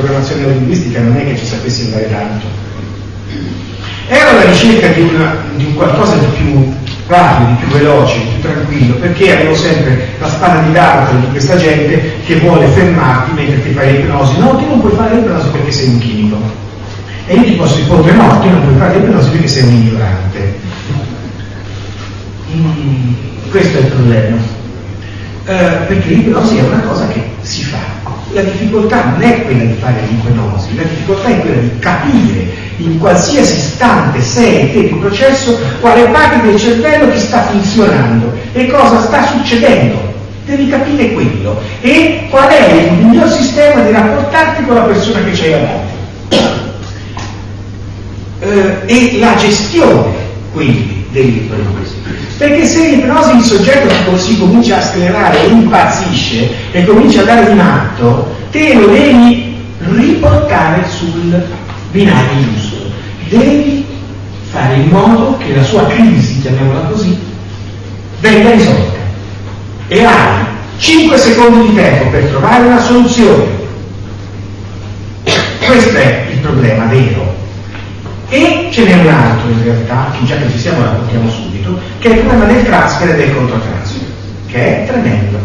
programmazione linguistica non è che ci sapessi andare tanto. Ero alla ricerca di, una, di un qualcosa di più rapido, di più veloce, di più tranquillo, perché avevo sempre la spada di Damocle di questa gente che vuole fermarti mentre ti fai l'ipnosi. No, tu non puoi fare l'ipnosi perché sei un chimico. E io ti posso rispondere no, tu non puoi fare l'ipnosi perché sei un ignorante. Mm, questo è il problema. Eh, perché l'ipnosi è una cosa che si fa. La difficoltà non è quella di fare l'ipnosi, la difficoltà è quella di capire in qualsiasi istante sei te di processo quale parte del cervello ti sta funzionando e cosa sta succedendo. Devi capire quello e qual è il miglior sistema di rapportarti con la persona che c'hai davanti. Eh, e la gestione quindi dell'ipnosi. Perché se l'ipnosi il soggetto si comincia a sclerare, impazzisce e comincia a dare di matto, te lo devi riportare sul binario giusto. Devi fare in modo che la sua crisi, chiamiamola così, venga risolta. E hai 5 secondi di tempo per trovare una soluzione. Questo è il problema vero. E ce n'è un altro in realtà, che già che ci siamo raccontiamo subito, che è il problema del transfer e del controtransfer, che è tremendo.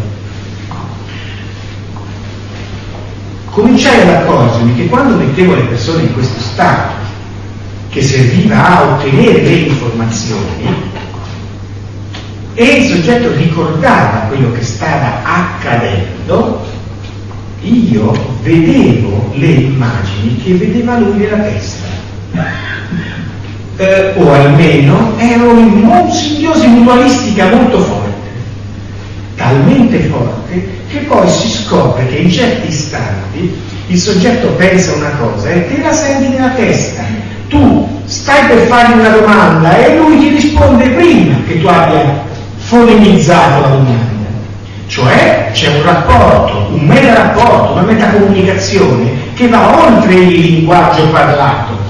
Cominciai ad accorgermi che quando mettevo le persone in questo stato, che serviva a ottenere le informazioni, e il soggetto ricordava quello che stava accadendo, io vedevo le immagini che vedeva lui nella testa eh, o almeno erano in simbiosi mutualistica molto forte, talmente forte che poi si scopre che in certi istanti il soggetto pensa una cosa e te la senti nella testa. Tu stai per fargli una domanda e lui ti risponde prima che tu abbia fonemizzato la domanda. Cioè c'è un rapporto, un meta rapporto, una metacomunicazione che va oltre il linguaggio parlato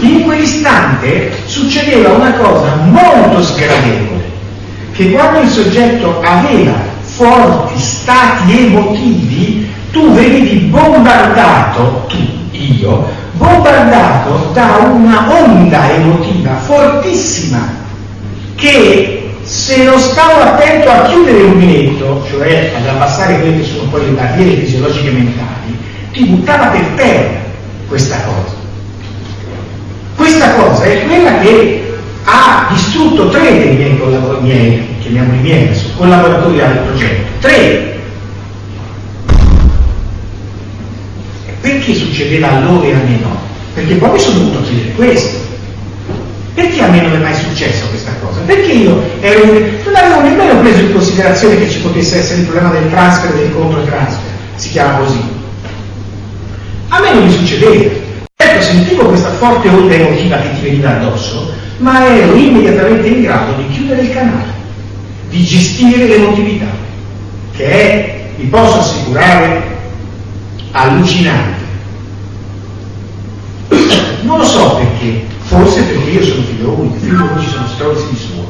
in quell'istante succedeva una cosa molto sgradevole, che quando il soggetto aveva forti stati emotivi, tu venivi bombardato, tu, io, bombardato da una onda emotiva fortissima, che se non stavo attento a chiudere il rubinetto, cioè ad abbassare quelle che sono poi le barriere fisiologiche mentali, ti buttava per terra questa cosa. Questa cosa è quella che ha distrutto tre dei miei collaboratori, chiamiamoli miei adesso, collaboratori al progetto. Tre. Perché succedeva a loro e a me no? Perché poi mi sono dovuto chiedere questo. Perché a me non è mai successo questa cosa? Perché io ero, non avevo nemmeno preso in considerazione che ci potesse essere il problema del transfer e del controtransfer, si chiama così. A me non mi succedeva. Ecco, sentivo questa forte onda emotiva che ti veniva addosso, ma ero immediatamente in grado di chiudere il canale, di gestire l'emotività, che è, vi posso assicurare, allucinante. Non lo so perché, forse perché io sono figlio unico, figlio unici sono stronzi di suo.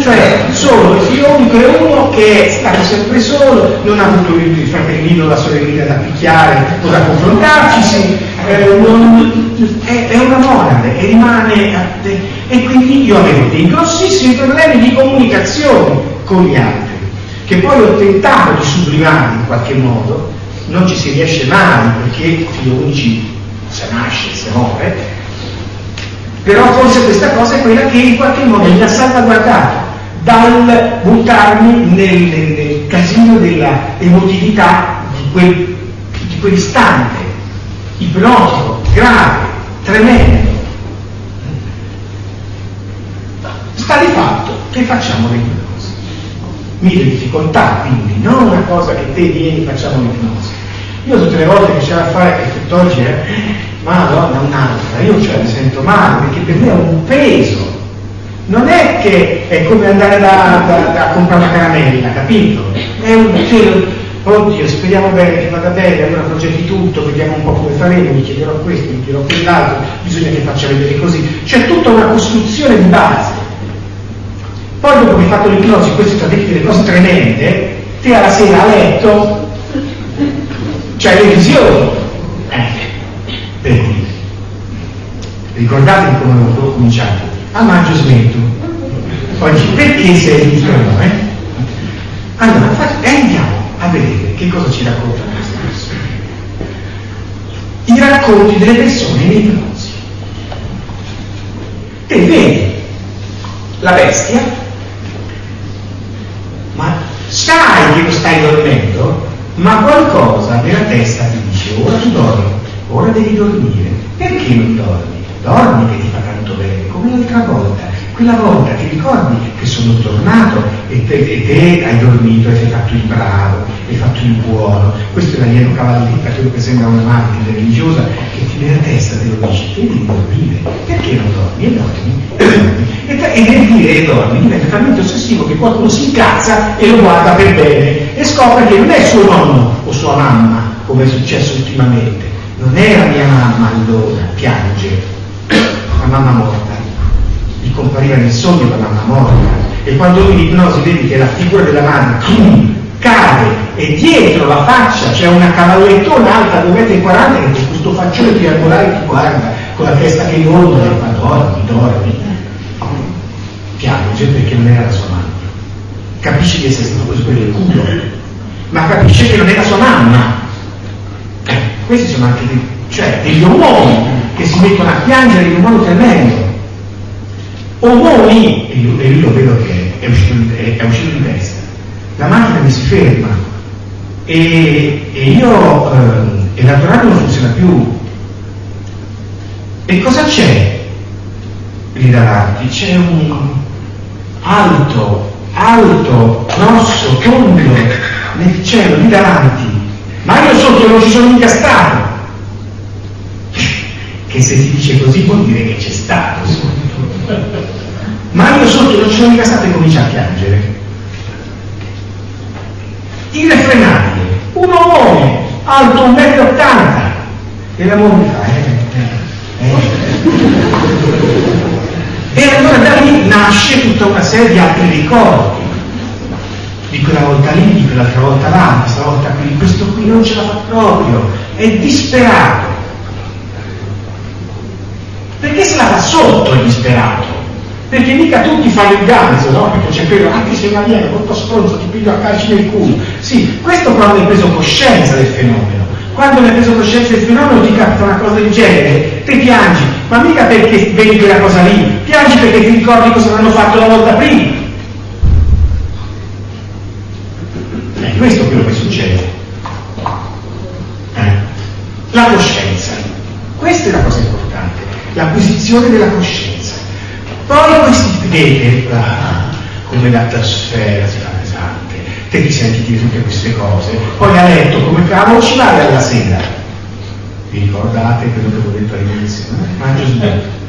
Cioè, solo il figlio unico è uno che è stato sempre solo, non ha avuto il fratellino, la sorellina da picchiare o da confrontarci, eh, non, è, è, una monade e rimane a te. E quindi io avevo dei grossissimi problemi di comunicazione con gli altri, che poi ho tentato di sublimare in qualche modo, non ci si riesce mai perché figlio unici se nasce, se muore, però forse questa cosa è quella che in qualche modo mi ha salvaguardato dal buttarmi nel, nel, casino della emotività di, quel, di quell'istante ipnotico, grave, tremendo. Sta di fatto che facciamo cose. Mille difficoltà, quindi, non una cosa che te vieni facciamo l'ipnosi. Io tutte le volte che c'è da fare che oggi è, madonna un'altra, io cioè mi sento male perché per me è un peso. Non è che è come andare da, da, da comprare una caramella, capito? È un peso oddio speriamo bene che vada bene, allora progetti tutto, vediamo un po' come faremo, gli chiederò questo, gli chiederò quell'altro, bisogna che faccia vedere così. C'è tutta una costruzione di base. Poi dopo che hai fatto l'ipnosi, queste sono dette delle cose tremende, te alla sera a letto C'è le visioni. Eh, per dire. Ricordate come ho cominciato? A maggio smetto. Oggi perché sei giusto no? Eh? Allora, e andiamo a vedere che cosa ci raccontano queste persone. I racconti delle persone nei bronzi. Te vedi la bestia, ma sai che stai dormendo, ma qualcosa nella testa ti dice ora tu dormi, ora devi dormire. Perché non dormi? Dormi che ti fa tanto bene, come l'altra volta quella volta ti ricordi che sono tornato e te, e te hai dormito e hai fatto il bravo, hai fatto il buono. Questo è l'alieno cavalletta, quello che sembra una martire religiosa che ti nella testa te lo dici, te devi dormire. Perché non dormi? E dormi. E, e nel dire e dormi diventa talmente ossessivo che qualcuno si incazza e lo guarda per bene e scopre che non è suo nonno o sua mamma, come è successo ultimamente. Non era mia mamma allora, piange, la mamma morta gli compariva nel sogno la mamma morta e quando lui in ipnosi vedi che la figura della boom, cade e dietro la faccia c'è una cavallettona alta 2,40 m che questo faccione triangolare ti guarda con la testa che inoltre e fa dormi, dormi piange perché non era la sua mamma capisce di essere stato preso per il culo ma capisce che non la sua mamma. Eh, questi sono anche dei, cioè, degli omoni che si mettono a piangere in un modo tremendo Omoni, e io, e io vedo che è uscito, è, è uscito di testa, la macchina mi si ferma e, e io, eh, e l'autoradio non funziona più. E cosa c'è lì davanti? C'è un alto, alto, grosso, tondo nel cielo lì davanti, ma io sotto non ci sono mica stato. Che se si dice così vuol dire che c'è stato sotto ma io sotto non ci sono mica stato e comincia a piangere. Irrefrenabile, un uomo alto 1,80 m e la moglie fa, eh, eh, eh. E allora da lì nasce tutta una serie di altri ricordi. Di quella volta lì, di quell'altra volta là, questa volta qui, questo qui non ce la fa proprio, è disperato. Perché se la fa sotto è disperato? Perché mica tutti fanno il ganzo, no? Perché c'è quello, anche se una viene molto stronzo, ti piglio a calci nel culo. Sì, questo quando hai preso coscienza del fenomeno. Quando hai preso coscienza del fenomeno ti capita una cosa del genere, te piangi, ma mica perché vedi quella cosa lì, piangi perché ti ricordi cosa hanno fatto la volta prima. È questo quello che succede. Eh? La coscienza. Questa è la cosa importante, l'acquisizione della coscienza. Poi questi vedete ah, come l'atmosfera si fa pesante, te ti senti dire tutte queste cose, poi a letto come cavolo ci vai alla sera. Vi ricordate quello che ho detto all'inizio? Mangio sbagliato.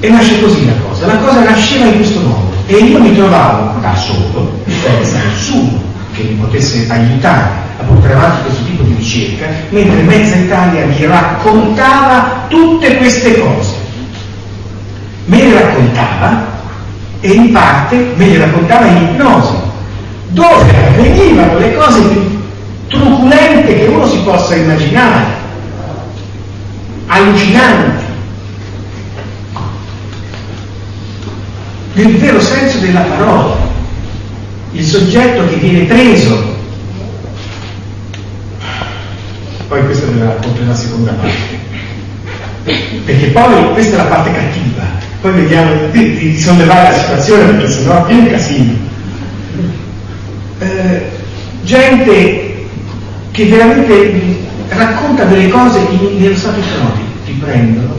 E nasce così la cosa, la cosa nasceva in questo modo e io mi trovavo da solo, senza nessuno che mi potesse aiutare a portare avanti questo tipo di ricerca, mentre mezza Italia mi raccontava tutte queste cose me le raccontava e in parte me le raccontava in ipnosi, dove avvenivano le cose più truculente che uno si possa immaginare, allucinanti, nel vero senso della parola, il soggetto che viene preso. Poi questa ve la seconda parte. Perché poi questa è la parte cattiva, poi vediamo di, di sollevare la situazione perché sennò è un casino. Eh, gente che veramente racconta delle cose in, nello stato ipnotico, ti prendono,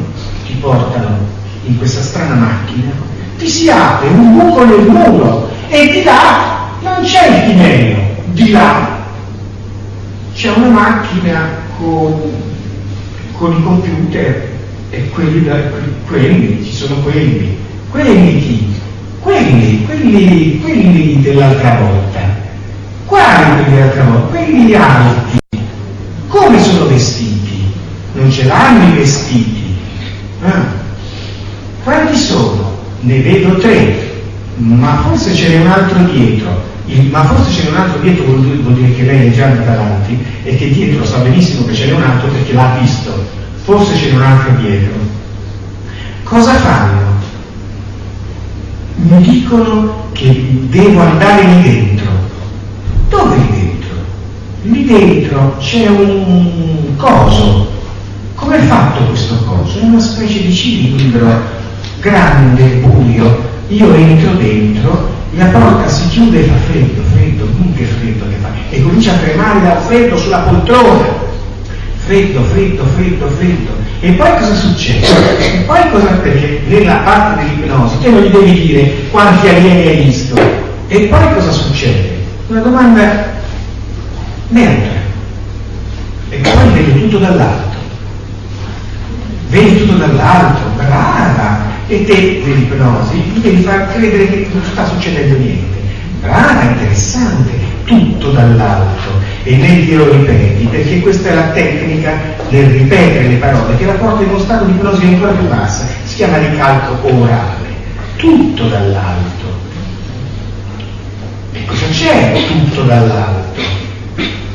ti portano in questa strana macchina, ti si apre un buco nel muro e di là non c'è il tinello, di là c'è una macchina con, con i computer e quelli, da, quelli, ci sono quelli, quelli chi? Quelli, quelli, quelli dell'altra volta. Quelli dell'altra volta? Quelli alti. Come sono vestiti? Non ce l'hanno i vestiti. Ah. Quanti sono? Ne vedo tre, ma forse ce n'è un altro dietro. il, ma forse c'è un altro dietro, vuol dire che lei è già andata avanti e che dietro sa benissimo che ce n'è un altro perché l'ha visto, forse c'è un altro dietro. Cosa fanno? Mi dicono che devo andare lì dentro. Dove lì dentro? Lì dentro c'è un coso. Come è fatto questo coso? È una specie di cilindro grande, buio. Io entro dentro la porta si chiude e fa freddo, freddo, che freddo che fa, e comincia a tremare dal freddo sulla poltrona. Freddo, freddo, freddo, freddo. E poi cosa succede? E poi cosa perché nella parte dell'ipnosi te non gli devi dire quanti alieni hai visto. E poi cosa succede? Una domanda neutra. E poi vedi tutto dall'alto. Vedi tutto dall'alto, brava, e te dell'ipnosi gli devi far credere che non sta succedendo niente. Brava, interessante, tutto dall'alto e ne glielo ripeti, perché questa è la tecnica del ripetere le parole che la porta in uno stato di ipnosi ancora più bassa, si chiama ricalco orale, tutto dall'alto. E cosa c'è tutto dall'alto?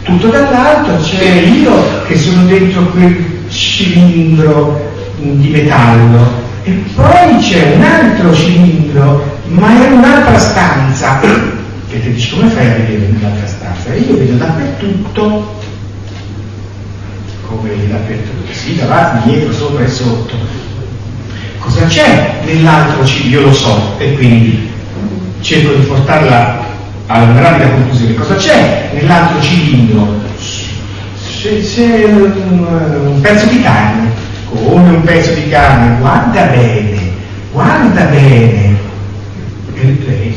Tutto dall'alto c'è io che sono dentro quel cilindro di metallo e poi c'è un altro cilindro, ma è un'altra stanza. E ti dici come fai a vedere nell'altra stanza? E io vedo dappertutto, come dappertutto, sì, davanti, dietro, sopra e sotto. Cosa c'è nell'altro cilindro? Io lo so, e quindi cerco di portarla a una rapida conclusione. Cosa c'è nell'altro cilindro? C'è, un, un pezzo di carne come un pezzo di carne, guarda bene, guarda bene. E lei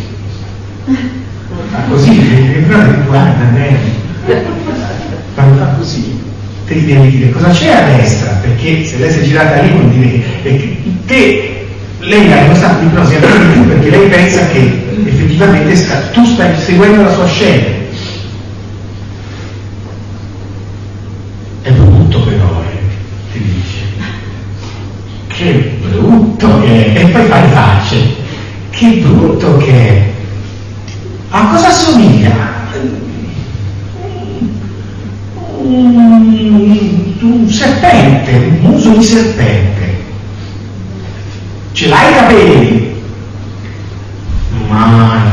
fa così, guarda bene. Quando fa così, te gli devi dire cosa c'è a destra, perché se lei si è girata lì vuol dire che, te, lei ha uno stato di più perché lei pensa che effettivamente sta, tu stai seguendo la sua scena. Che brutto che è, e poi fai facce, che brutto che è. A cosa somiglia? Un, un serpente, un muso di serpente. Ce l'hai i capelli? Ma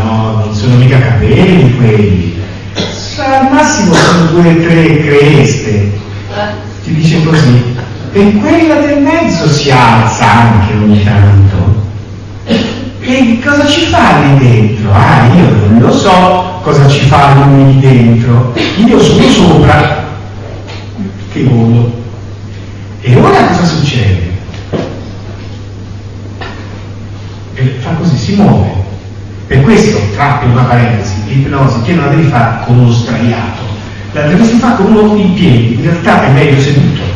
no, non sono mica capelli quelli. Al massimo sono due o tre creste. Ti dice così e quella del mezzo si alza anche ogni tanto. E cosa ci fa lì dentro? Ah, io non lo so cosa ci fa lì dentro. Io sono sopra che volo. E ora cosa succede? E fa così, si muove. Per questo, tratti una parentesi, l'ipnosi che non la devi fare con uno sdraiato, la devi fare con uno in piedi, in realtà è meglio seduto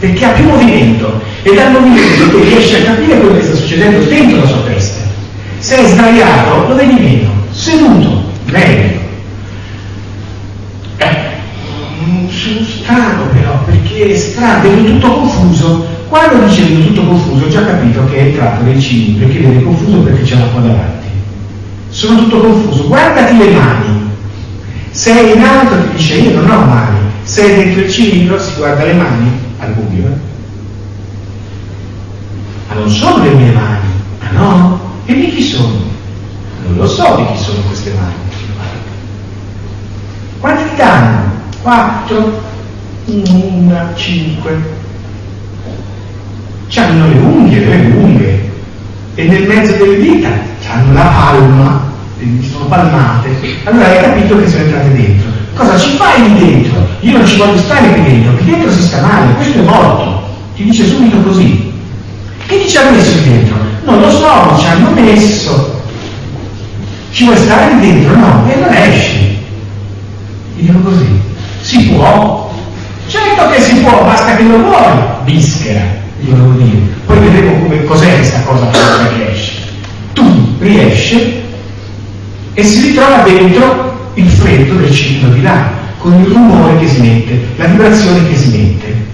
perché ha più movimento e dal movimento tu riesci a capire quello che sta succedendo dentro la sua testa. Se è sdraiato lo vedi meno, seduto, meglio. Eh, mm, strano però, perché è strano, vedo tutto confuso. Quando dice vedo tutto confuso, ho già capito che è entrato nel cilindro e che vede confuso perché c'è l'acqua davanti. Sono tutto confuso, guardati le mani. Se è in alto ti dice io non ho mani, se è dentro il cilindro si guarda le mani al buio. Eh? Ma non sono le mie mani, ma no? E di chi sono? Non lo so di chi sono queste mani. Quanti ti danno? Quattro, una, cinque. C'hanno le unghie, le lunghe, e nel mezzo delle dita hanno la palma, sono palmate. Allora hai capito che sono entrate dentro. Cosa ci fai lì dentro? Io non ci voglio stare qui dentro, qui dentro si sta male, questo è morto. Ti dice subito così. Che ci hanno messo qui dentro? Non lo so, ci hanno messo. Ci vuoi stare dentro? No, e non esci. Ti dico così. Si può? Certo che si può, basta che lo vuoi. Bischera, io devo dire. Poi vedremo cos'è questa cosa che esce. Tu riesci e si ritrova dentro il freddo del cilindro di là, con il rumore che si mette, la vibrazione che si mette.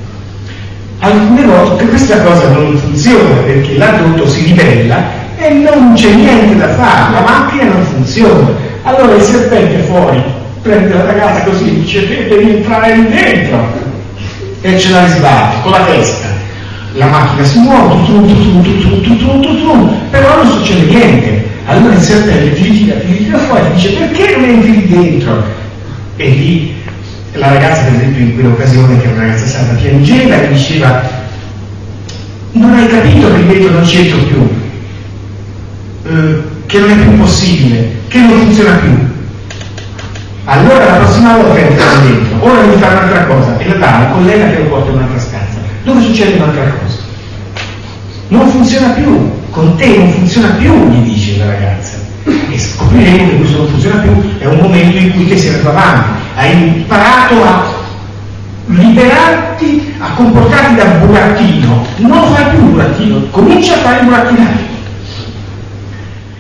Alcune volte questa cosa non funziona perché l'adulto si ribella e non c'è niente da fare, la macchina non funziona. Allora il serpente fuori prende la ragazza così e dice devi entrare dentro e ce la risbatte con la testa. La macchina si muove, tu, tu, tu, tu, tu, tu, tu, però non succede niente. Allora il serpente ti ritira, ti ritira fuori e dice perché non entri dentro? E lì la ragazza, per esempio, in quell'occasione, che è una ragazza salva, piangeva e diceva non hai capito che dentro non c'entro più, eh, che non è più possibile, che non funziona più. Allora la prossima volta entra dentro, ora devi fare un'altra cosa, e la dà al collega che lo porta in un'altra stanza, dove succede un'altra cosa. Non funziona più, con te non funziona più, gli dice la ragazza. E scopriremo che questo non funziona più, è un momento in cui te sei andato avanti, hai imparato a liberarti, a comportarti da burattino, non fai più burattino, comincia a fare burattinaio.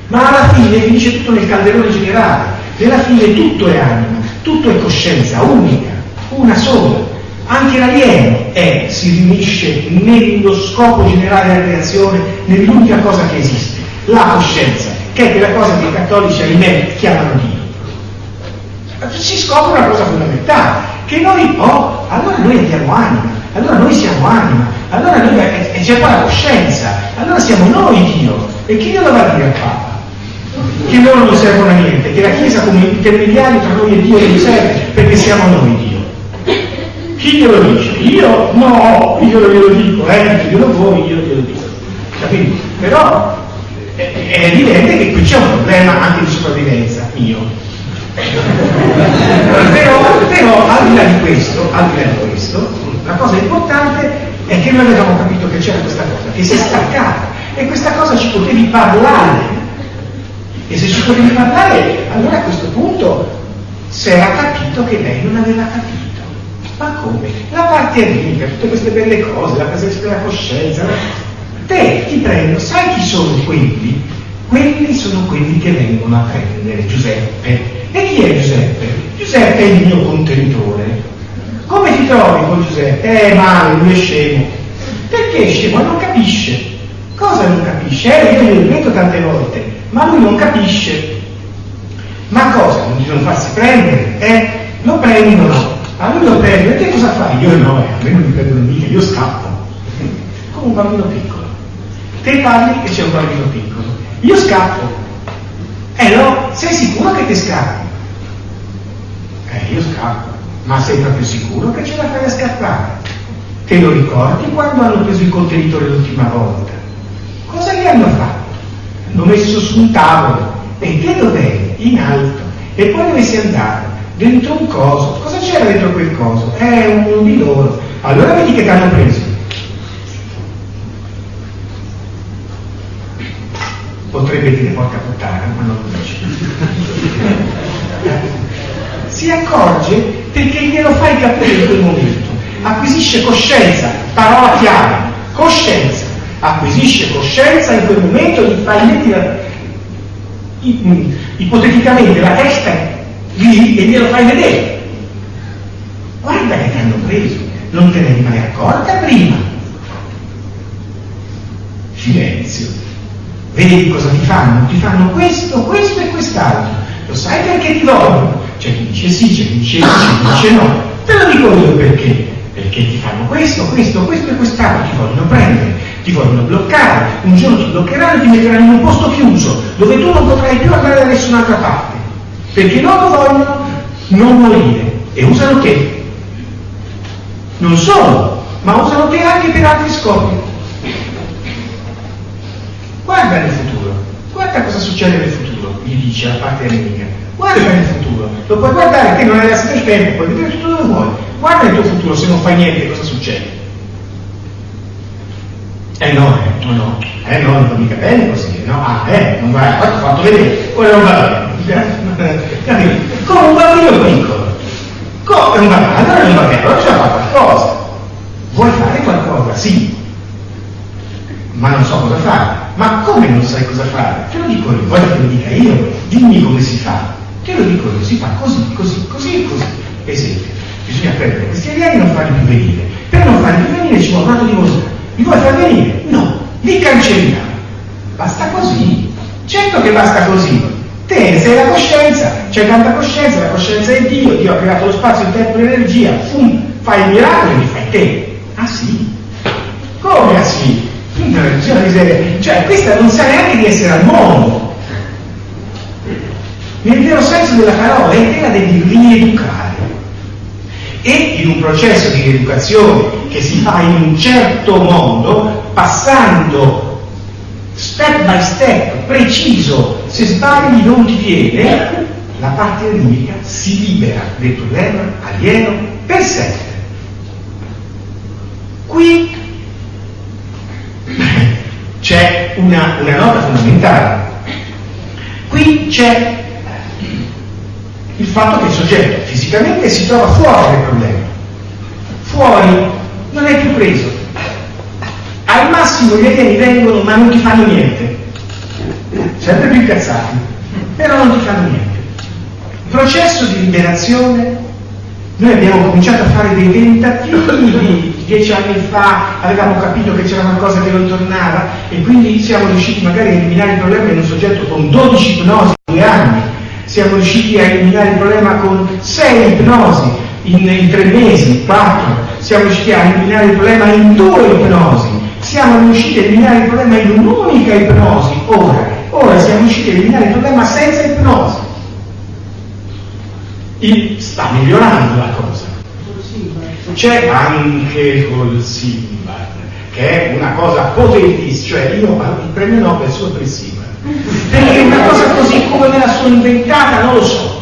Ma alla fine finisce tutto nel calderone generale, nella fine tutto è anima, tutto è coscienza, unica, una sola. Anche l'alieno è, si riunisce nello scopo generale della creazione, nell'unica cosa che esiste, la coscienza, che è quella cosa che i cattolici, ahimè, chiamano Dio. Si scopre una cosa fondamentale, che noi, oh, allora noi abbiamo anima, allora noi siamo anima, allora noi, e c'è qua la coscienza, allora siamo noi Dio. E chi glielo va a dire al Papa? Che loro non servono a niente, che la Chiesa come intermediario tra noi e Dio non serve, perché siamo noi Dio. Chi glielo dice? Io? No, io glielo dico, eh, glielo voi, io glielo dico. Capito? Però è, è evidente che qui c'è un problema anche di sopravvivenza mio. Però, però al di là di questo, al di là di questo, la cosa importante è che noi avevamo capito che c'era questa cosa, che si è staccata e questa cosa ci potevi parlare. E se ci potevi parlare, allora a questo punto si era capito che lei non aveva capito. Ma come? La parte ricca, tutte queste belle cose, la presenza della coscienza. Te ti prendo, sai chi sono quelli? Quelli sono quelli che vengono a prendere Giuseppe. E chi è Giuseppe? Giuseppe è il mio contenitore. Come ti trovi con Giuseppe? Eh, male, lui è scemo. Perché è scemo? Non capisce. Cosa non capisce? Eh, io glielo detto tante volte, ma lui non capisce. Ma cosa? Di non farsi prendere? Eh? Lo prendono. A lui lo prendono. E te cosa fai? Io no, eh, a me non mi prendono mica, io scappo. Come un bambino piccolo. Te parli che c'è un bambino piccolo. Io scappo. Eh no, sei sicuro che ti scappi? Eh, io scappo. Ma sei proprio sicuro che ce la fai a scappare? Te lo ricordi quando hanno preso il contenitore l'ultima volta? Cosa gli hanno fatto? Hanno messo su un tavolo. E te dov'eri? In alto. E poi dove sei andato? Dentro un coso. Cosa c'era dentro quel coso? Eh, uno di loro. Allora vedi che ti hanno preso. Potrebbe dire porca puttana, ma non lo dice. si accorge perché glielo fai capire in quel momento. Acquisisce coscienza, parola chiave, coscienza. Acquisisce coscienza in quel momento, gli fai mettere ipoteticamente la testa lì e glielo fai vedere. Guarda che ti hanno preso, non te ne eri mai accorta prima. Silenzio. Vedi cosa ti fanno? Ti fanno questo, questo e quest'altro. Lo sai perché ti vogliono? C'è chi dice sì, c'è chi dice no, c'è chi dice no. Te lo dico io perché. Perché ti fanno questo, questo, questo e quest'altro, ti vogliono prendere, ti vogliono bloccare, un giorno ti bloccheranno e ti metteranno in un posto chiuso, dove tu non potrai più andare da nessun'altra parte. Perché loro vogliono non morire e usano te. Non solo, ma usano te anche per altri scopi. Guarda nel futuro, guarda cosa succede nel futuro, gli dice la parte nemica. Guarda nel futuro, lo puoi guardare, te non hai lasciato il tempo, puoi vedere tutto dove vuoi. Guarda il tuo futuro, se non fai niente cosa succede? Eh no, eh, no, no, eh no, non va mica bene così, no, ah, eh, non va, ho fatto vedere, ora non va bene. Capito? Come un bambino piccolo. Come non va bene? Allora non va bene, allora bisogna fare qualcosa. Vuoi fare qualcosa? Sì. Ma non so cosa fare. Ma come non sai cosa fare? Te lo dico io, voglio che lo dica io, dimmi come si fa. Te lo dico io, si fa così, così, così e così. Esempio, bisogna prendere questi alieni e non farli più venire. Per non farli più venire ci vuole un rato di mostra. Li vuoi far venire? No, li cancelliamo. Basta così. Certo che basta così. Te sei la coscienza, c'è tanta coscienza, la coscienza è Dio, Dio ha creato lo spazio, il tempo e l'energia, fum, fai il miracolo e li fai te. Ah sì? Come ah sì? Cioè questa non sa neanche di essere al mondo. Nel vero senso della parola, è te la devi rieducare. E in un processo di rieducazione che si fa in un certo modo, passando step by step, preciso, se sbagli non ti viene, la parte ritmica si libera del problema alieno per sempre. Qui c'è una, una nota fondamentale. Qui c'è il fatto che il soggetto fisicamente si trova fuori dal problema. Fuori, non è più preso. Al massimo gli alieni vengono ma non ti fanno niente. Sempre più incazzati, però non ti fanno niente. Il processo di liberazione, noi abbiamo cominciato a fare dei tentativi dieci anni fa avevamo capito che c'era qualcosa che non tornava e quindi siamo riusciti magari a eliminare il problema in un soggetto con 12 ipnosi in due anni, siamo riusciti a eliminare il problema con 6 ipnosi in, in tre mesi, quattro, siamo riusciti a eliminare il problema in due ipnosi, siamo riusciti a eliminare il problema in un'unica ipnosi, ora, ora siamo riusciti a eliminare il problema senza ipnosi. Il, sta migliorando la cosa c'è anche col Simba, che è una cosa potentissima, cioè io il premio Nobel solo per il Simba, perché una cosa così come me la sono inventata non lo so.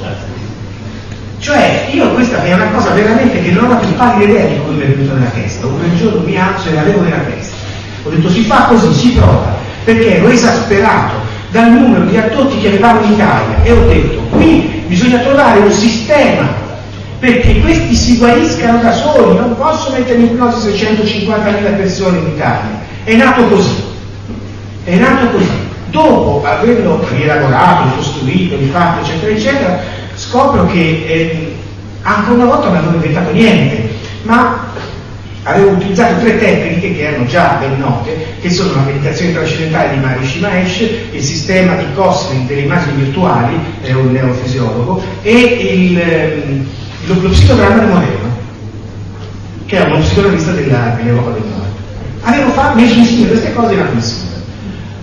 Cioè, io questa è una cosa veramente che non ho più pallida idea di come mi è venuta nella testa. Un giorno mi alzo e l'avevo nella testa. Ho detto si fa così, si prova, perché ero esasperato dal numero di addotti che avevamo in Italia e ho detto qui bisogna trovare un sistema perché questi si guariscano da soli, non posso mettere in ipnosi 650.000 persone in Italia. È nato così, è nato così. Dopo averlo rielaborato, costruito, rifatto, eccetera, eccetera, scopro che eh, ancora una volta non avevo inventato niente, ma avevo utilizzato tre tecniche che erano già ben note, che sono la meditazione trascendentale di Maharishi Mahesh, il sistema di Cosmin delle immagini virtuali, è un neofisiologo, e il, ehm, lo, lo psicodramma di che è uno psicoanalista dell'Europa del Nord. Avevo fatto, messo insieme queste cose in insieme.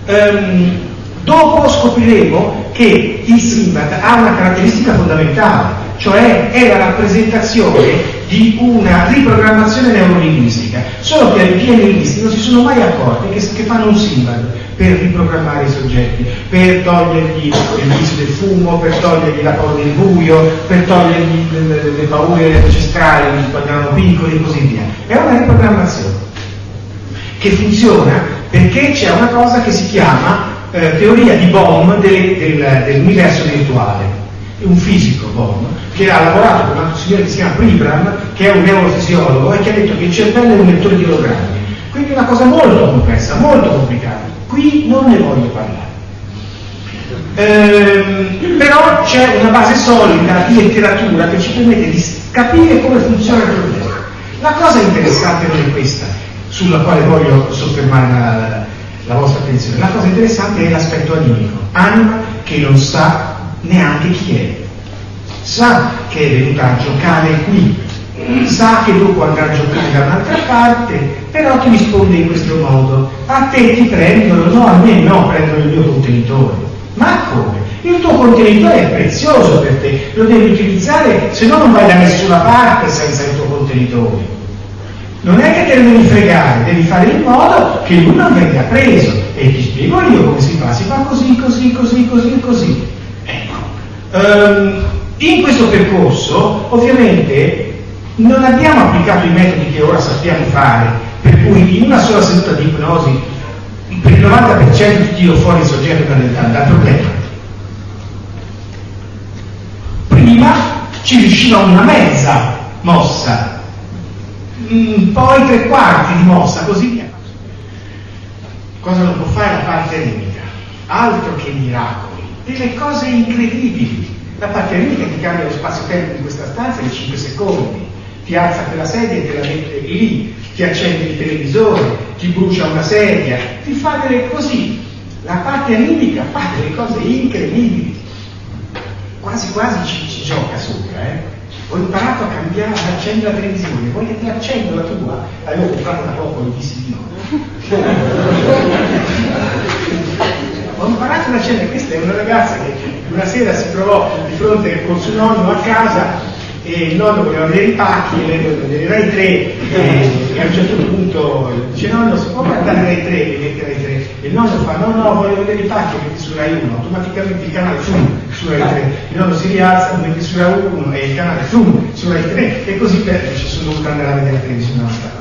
Um, dopo scopriremo che il Simbat ha una caratteristica fondamentale, cioè è la rappresentazione di una riprogrammazione neurolinguistica, solo che i PNListi non si sono mai accorti che, che fanno un Simbat per riprogrammare i soggetti, per togliergli il vizio del fumo, per togliergli la paura del buio, per togliergli le, le, le paure ancestrali quando erano piccoli e così via. È una riprogrammazione che funziona perché c'è una cosa che si chiama eh, teoria di Bohm del, del, dell'universo virtuale. Un fisico Bohm che ha lavorato con un altro signore che si chiama Pribram, che è un neurofisiologo e che ha detto che il cervello è un lettore di ologrammi. Quindi è una cosa molto complessa, molto complicata. Qui non ne voglio parlare. Ehm, però c'è una base solida di letteratura che ci permette di capire come funziona il problema. La cosa interessante non è questa, sulla quale voglio soffermare la, la vostra attenzione. La cosa interessante è l'aspetto animico. Anima che non sa neanche chi è. Sa che è venuta a giocare qui, sa che dopo andrà a giocare da un'altra parte, però ti risponde in questo modo. A te ti prendono, no, a me no, prendono il mio contenitore. Ma come? Il tuo contenitore è prezioso per te, lo devi utilizzare, se no non vai da nessuna parte senza il tuo contenitore. Non è che te lo devi fregare, devi fare in modo che lui non venga preso. E ti spiego io come si fa, si fa così, così, così, così, così. Ecco. Um, in questo percorso, ovviamente, non abbiamo applicato i metodi che ora sappiamo fare, per cui in una sola seduta di ipnosi per il 90% ti tiro fuori il soggetto dal, dal problema. Prima ci riusciva una mezza mossa, mm, poi tre quarti di mossa, così via. Cosa non può fare la parte ritmica? Altro che miracoli, delle cose incredibili. La parte ritmica ti cambia lo spazio-tempo di questa stanza in 5 secondi ti alza quella sedia e te la mette lì, ti accende il televisore, ti brucia una sedia, ti fa delle così. La parte animica fa delle cose incredibili. quasi quasi ci, ci gioca sopra, eh? Ho imparato a cambiare, ad accendere la televisione, vuoi che ti accendo la tua? L'avevo comprata da poco, gli dissi di no. Ho imparato ad accendere, questa è una ragazza che una sera si trovò di fronte con suo nonno a casa e nonno voleva vedere i pacchi, lei voleva vedere Rai 3 e, e, a un certo punto dice nonno si può guardare Rai 3 e mette Rai 3 e il nonno fa no no voglio vedere i pacchi metti su Rai 1 automaticamente il canale zoom su Rai 3 il nonno si rialza metti su Rai 1 e il canale zoom su Rai 3 e così per dice sono dovuto andare a vedere la televisione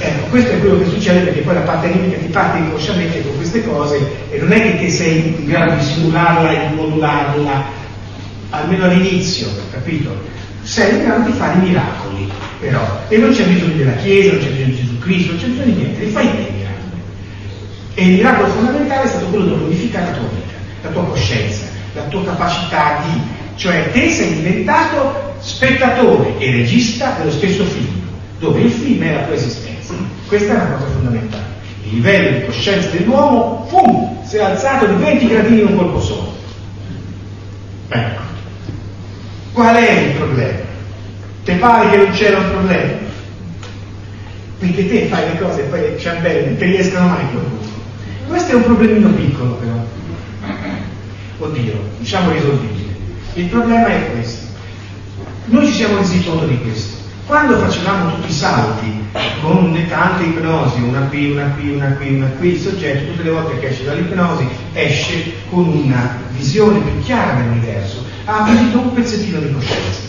Ecco, questo è quello che succede perché poi la parte animica ti parte inconsciamente con queste cose e non è che sei in grado di simularla e di modularla, almeno all'inizio, capito? Sei in grado di fare miracoli, però. E non c'è bisogno della Chiesa, non c'è bisogno di Gesù Cristo, non c'è bisogno di niente, li fai te i miracoli. E il miracolo fondamentale è stato quello di modificare la tua vita, la tua coscienza, la tua capacità di... Cioè te sei diventato spettatore e regista dello stesso film dove il film è la tua esistenza. Questa è una cosa fondamentale. Il livello di coscienza dell'uomo, pum, si è alzato di 20 gradini in un colpo solo. Ecco. Qual è il problema? Ti pare che non c'era un problema? Perché te fai le cose e poi le ciambelle non ti riescono mai qualcuno. Questo è un problemino piccolo però. Oddio, diciamo risolvibile. Il problema è questo. Noi ci siamo resi conto di questo quando facevamo tutti i salti con tante ipnosi, una qui, una qui, una qui, una qui, il soggetto tutte le volte che esce dall'ipnosi esce con una visione più chiara dell'universo, ha acquisito un pezzettino di coscienza.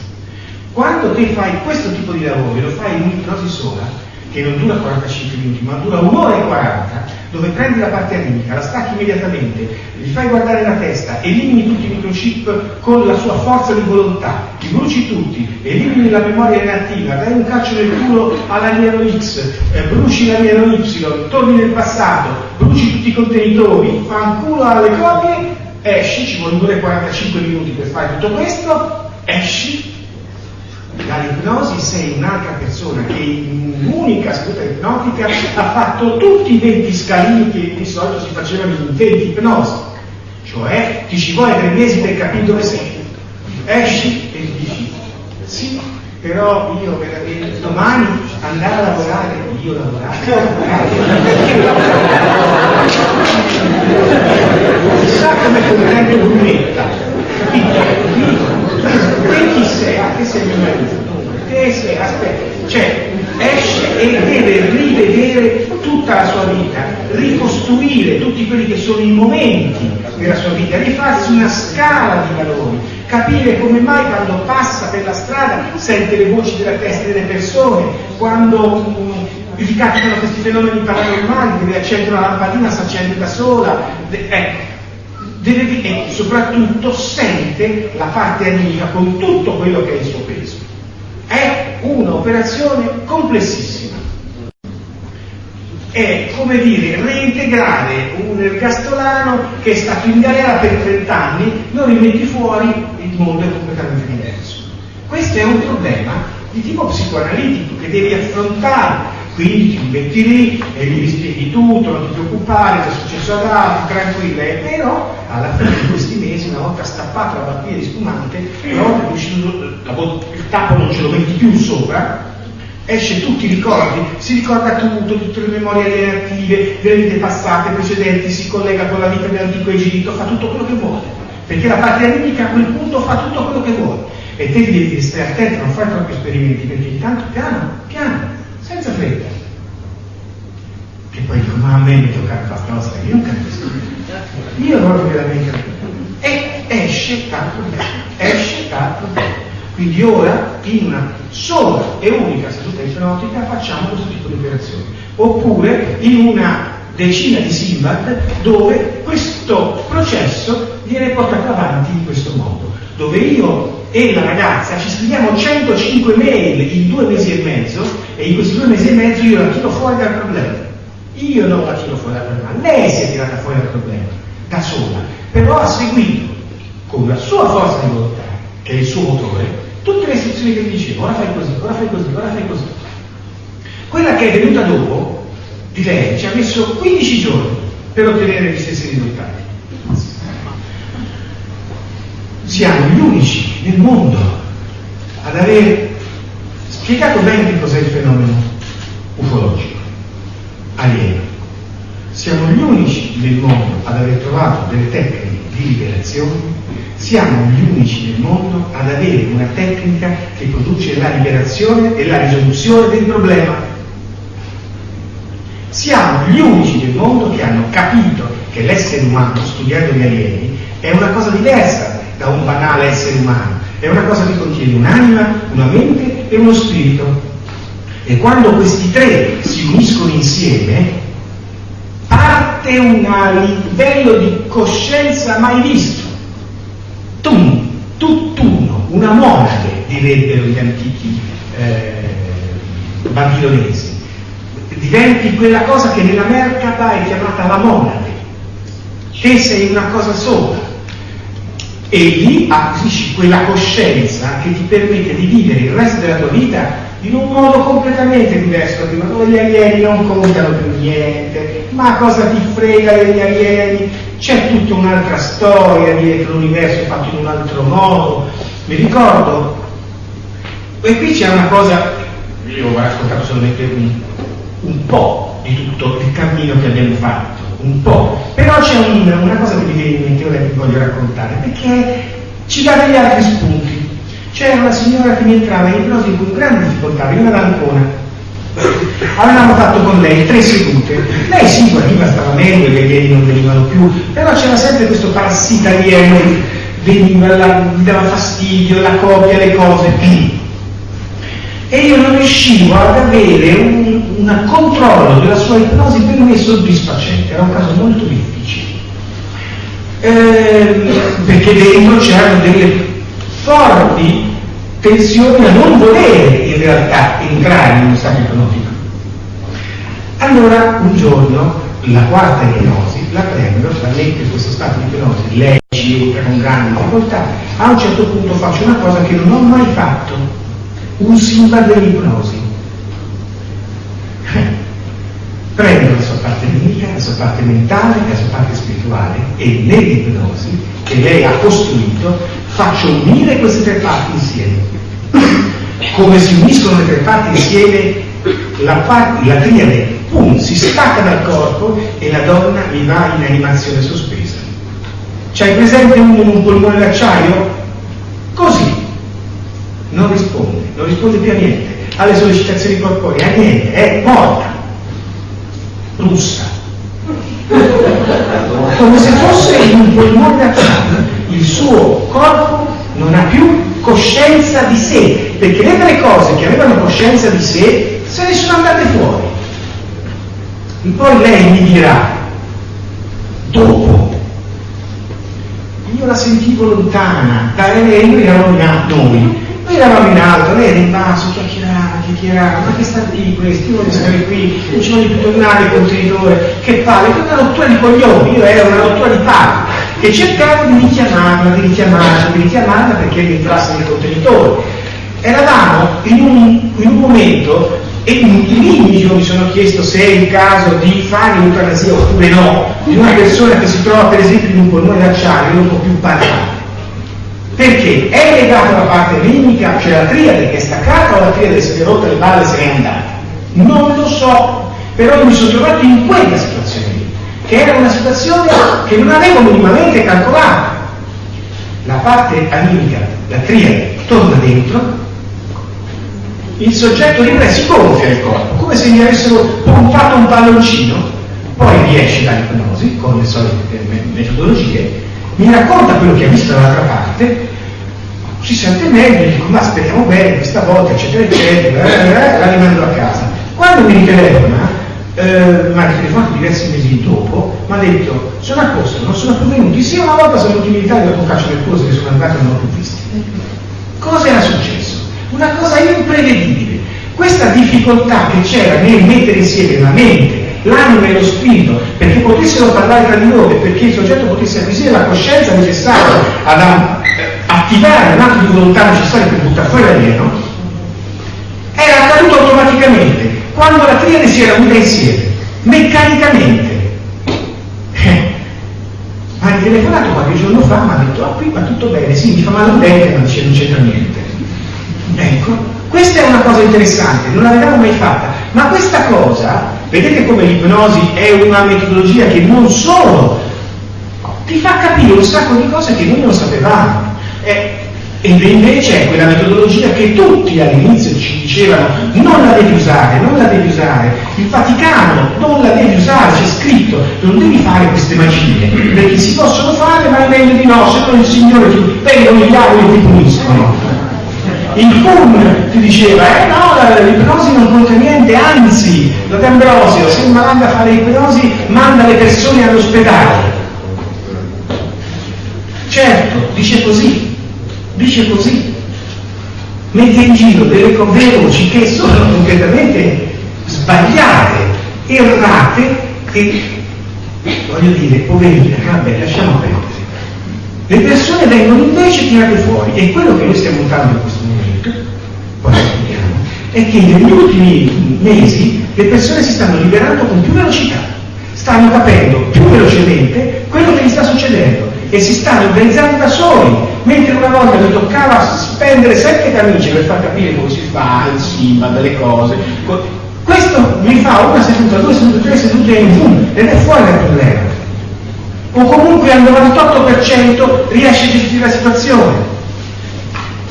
Quando te fai questo tipo di lavoro e lo fai in un'ipnosi sola, che non dura 45 minuti, ma dura un'ora e 40, dove prendi la parte animica, la stacchi immediatamente, gli fai guardare la testa, elimini tutti i microchip con la sua forza di volontà, li bruci tutti, elimini la memoria inattiva, dai un calcio nel culo all'alieno X, eh, bruci l'alieno Y, torni nel passato, bruci tutti i contenitori, fa un culo alle copie, esci, ci vuole 45 minuti per fare tutto questo, esci, dall'ipnosi sei un'altra persona che in un'unica seduta ipnotica ha fatto tutti i 20 scalini che di solito si facevano in 20 ipnosi. Cioè ti ci vuole tre mesi per capire dove sei. Esci e dici sì, però io veramente domani andare a lavorare, io lavorare, Chissà come comprende l'unetta, capito? Chi sei? Che sei mio marito? Che sei? Aspetta, cioè esce e deve rivedere tutta la sua vita, ricostruire tutti quelli che sono i momenti della sua vita, rifarsi una scala di valori, capire come mai quando passa per la strada sente le voci della testa delle persone, quando um, gli capitano questi fenomeni paranormali, deve accendere una lampadina, si accende da sola, de- ecco, deve, e soprattutto sente la parte animica con tutto quello che è il suo peso. È un'operazione complessissima. È come dire reintegrare un ergastolano che è stato in galera per 30 anni, lo rimetti fuori, il mondo è completamente diverso. Questo è un problema di tipo psicoanalitico che devi affrontare quindi ti metti lì e gli spieghi tutto, non ti preoccupare, è successo ad altri, tranquilla, e però alla fine di questi mesi, una volta stappato la batteria di spumante, una volta che il tappo non ce lo metti più sopra, esce tutti i ricordi, si ricorda tutto, tutte le memorie relative, le vite passate, precedenti, si collega con la vita dell'antico Egitto, fa tutto quello che vuole, perché la parte animica a quel punto fa tutto quello che vuole. E devi stare attento, non fare troppi esperimenti, perché intanto piano, piano, senza fretta. Che poi dico, ma a me mi tocca la cosa, io non capisco. Io proprio veramente E esce dal problema, esce dal problema. Quindi ora, in una sola e unica seduta ipnotica, facciamo questo tipo di operazioni. Oppure in una decina di Simbad dove questo processo viene portato avanti in questo modo, dove io e la ragazza ci scriviamo 105 mail in due mesi e mezzo e in questi due mesi e mezzo io la tiro fuori dal problema. Io non la tiro fuori dal problema, lei si è tirata fuori dal problema, da sola, però ha seguito con la sua forza di volontà, che è il suo motore, tutte le istruzioni che dicevo, ora fai così, ora fai così, ora fai così. Quella che è venuta dopo, di lei, ci ha messo 15 giorni per ottenere gli stessi risultati. siamo gli unici nel mondo ad aver spiegato bene che cos'è il fenomeno ufologico, alieno. Siamo gli unici nel mondo ad aver trovato delle tecniche di liberazione, siamo gli unici nel mondo ad avere una tecnica che produce la liberazione e la risoluzione del problema. Siamo gli unici nel mondo che hanno capito che l'essere umano, studiando gli alieni, è una cosa diversa da un banale essere umano, è una cosa che contiene un'anima, una mente e uno spirito. E quando questi tre si uniscono insieme, parte un livello di coscienza mai visto. Tum, tutt'uno, una monade, direbbero gli antichi eh, babilonesi. Diventi quella cosa che nella Merkaba è chiamata la monade. Te sei una cosa sola. E lì acquisisci quella coscienza che ti permette di vivere il resto della tua vita in un modo completamente diverso da prima, dove gli alieni non contano più niente, ma cosa ti frega degli alieni? C'è tutta un'altra storia dietro l'universo fatto in un altro modo. Mi ricordo, e qui c'è una cosa, io ho raccontato solamente un, un po' di tutto il cammino che abbiamo fatto, un po', però c'è un, una cosa che mi viene in mente ora che voglio raccontare, perché ci dà degli altri spunti. C'era una signora che mi entrava in ipnosi con grande difficoltà, veniva da Ancona. Avevamo fatto con lei tre sedute. Lei sì, guariva, stava meglio, le alieni non venivano più, però c'era sempre questo parassita alieno, veniva, la, gli dava fastidio, la copia, le cose. E io non riuscivo ad avere un, un controllo della sua ipnosi per me soddisfacente, era un caso molto difficile. Eh, perché dentro c'erano delle forti tensioni a non volere in realtà entrare in uno stato ipnotico. Allora un giorno la quarta ipnosi la prendo, la metto in questo stato di ipnosi, entra con grande difficoltà, a un certo punto faccio una cosa che non ho mai fatto, un simba dell'ipnosi. Prendo la sua parte nemica, la sua parte mentale, la sua parte spirituale e nell'ipnosi che lei ha costruito faccio unire queste tre parti insieme. Come si uniscono le tre parti insieme, la, parte, la triade, pum, si stacca dal corpo e la donna mi va in animazione sospesa. C'hai presente uno un polmone d'acciaio? Così. Non risponde, non risponde più a niente, alle sollecitazioni corporee, a niente, è morta, russa. Come se fosse in polmone d'acciaio il suo corpo non ha più coscienza di sé, perché le tre cose che avevano coscienza di sé se ne sono andate fuori. E poi lei mi dirà, dopo, io la sentivo lontana, da lei, noi eravamo in alto, noi, noi eravamo in alto, lei era in basso, chiacchierava, chiacchierava, ma che sta lì questo, io voglio stare qui, non ci voglio più tornare, contenitore, che palle, che una rottura di coglioni, io ero una rottura di palle e cercavo di richiamarla, di richiamarla, di richiamarla perché rientrasse nel contenitore. Eravamo in un, in un momento e lì io mi sono chiesto se è il caso di fare l'eutanasia oppure no, di una persona che si trova per esempio in un polmone d'acciaio e non può più parlare. Perché è legata alla parte ritmica, cioè la triade che è staccata o la triade si è rotta le balle se n'è andata? Non lo so, però mi sono trovato in quella situazione che era una situazione che non avevo minimamente calcolato. La parte animica, la triade, torna dentro, il soggetto libero si gonfia il corpo, come se gli avessero pompato un palloncino, poi riesce dall'ipnosi con le solite metodologie, mi racconta quello che ha visto dall'altra parte, si sente meglio, dico ma speriamo bene questa volta, eccetera, eccetera, eh, eh, la rimando a casa. Quando mi ritelefona, eh, mi ha telefonato diversi mesi dopo, mi ha detto sono a posto, non sono più venuti, sì una volta sono venuti in Italia dopo calcio del corso che sono andati e non ho più visti. Cosa era successo? Una cosa imprevedibile. Questa difficoltà che c'era nel mettere insieme la mente, l'anima e lo spirito, perché potessero parlare tra di loro e perché il soggetto potesse acquisire la coscienza necessaria ad attivare un atto di volontà necessario per buttare fuori l'alieno, era accaduto automaticamente quando la triade si era unita insieme, meccanicamente. Eh, ma hai telefonato qualche giorno fa, mi ha detto, ah qui va tutto bene, sì, mi fa male un dente, ma dice non c'entra niente. Ecco, questa è una cosa interessante, non l'avevamo mai fatta, ma questa cosa, vedete come l'ipnosi è una metodologia che non solo ti fa capire un sacco di cose che noi non sapevamo. Eh, e invece è quella metodologia che tutti all'inizio ci dicevano non la devi usare, non la devi usare. Il Vaticano non la devi usare, c'è scritto, non devi fare queste magie, perché si possono fare ma è meglio di no, se no il Signore ti vengono i diavoli e ti puniscono. Il CUN ti diceva, eh no, l'ipnosi non conta niente, anzi, D'Ambrosio, se manda a fare ipnosi, manda le persone all'ospedale. Certo, dice così, dice così, mette in giro delle voci che sono completamente sbagliate, errate e, voglio dire, poverine, vabbè, lasciamo perdere. Le persone vengono invece tirate fuori e quello che noi stiamo notando in questo spieghiamo, è che negli ultimi mesi le persone si stanno liberando con più velocità, stanno capendo più velocemente quello che gli sta succedendo e si stanno organizzando da soli, mentre una volta mi toccava spendere sette camicie per far capire come si fa il SIMA, delle cose. Questo mi fa una seduta, due sedute, tre sedute in boom ed è fuori dal problema. O comunque al 98% riesce a gestire la situazione.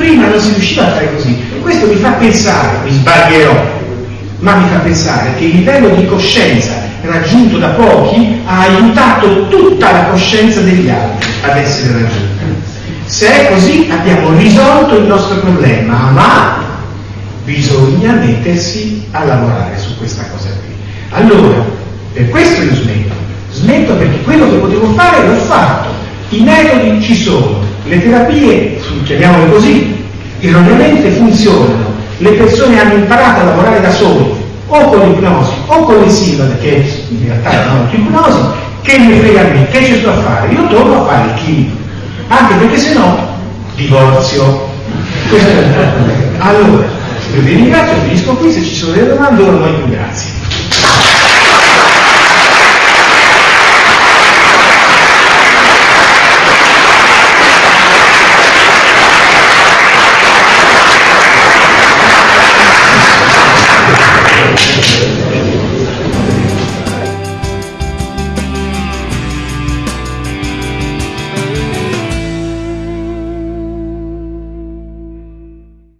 Prima non si riusciva a fare così. E questo mi fa pensare, mi sbaglierò, ma mi fa pensare che il livello di coscienza raggiunto da pochi ha aiutato tutta la coscienza degli altri ad essere raggiunta. Se è così abbiamo risolto il nostro problema, ma bisogna mettersi a lavorare su questa cosa qui. Allora, per questo io smetto. Smetto perché quello che potevo fare l'ho fatto. I metodi ci sono, le terapie, chiamiamole così, erroneamente funzionano, le persone hanno imparato a lavorare da soli, o con l'ipnosi o con le silvade, che in realtà non è ipnosi, che mi frega a me, che ci sto a fare? Io torno a fare il chimico, anche perché se no divorzio. Questo è il. Allora, vi ringrazio, finisco qui, se ci sono delle domande ora più grazie.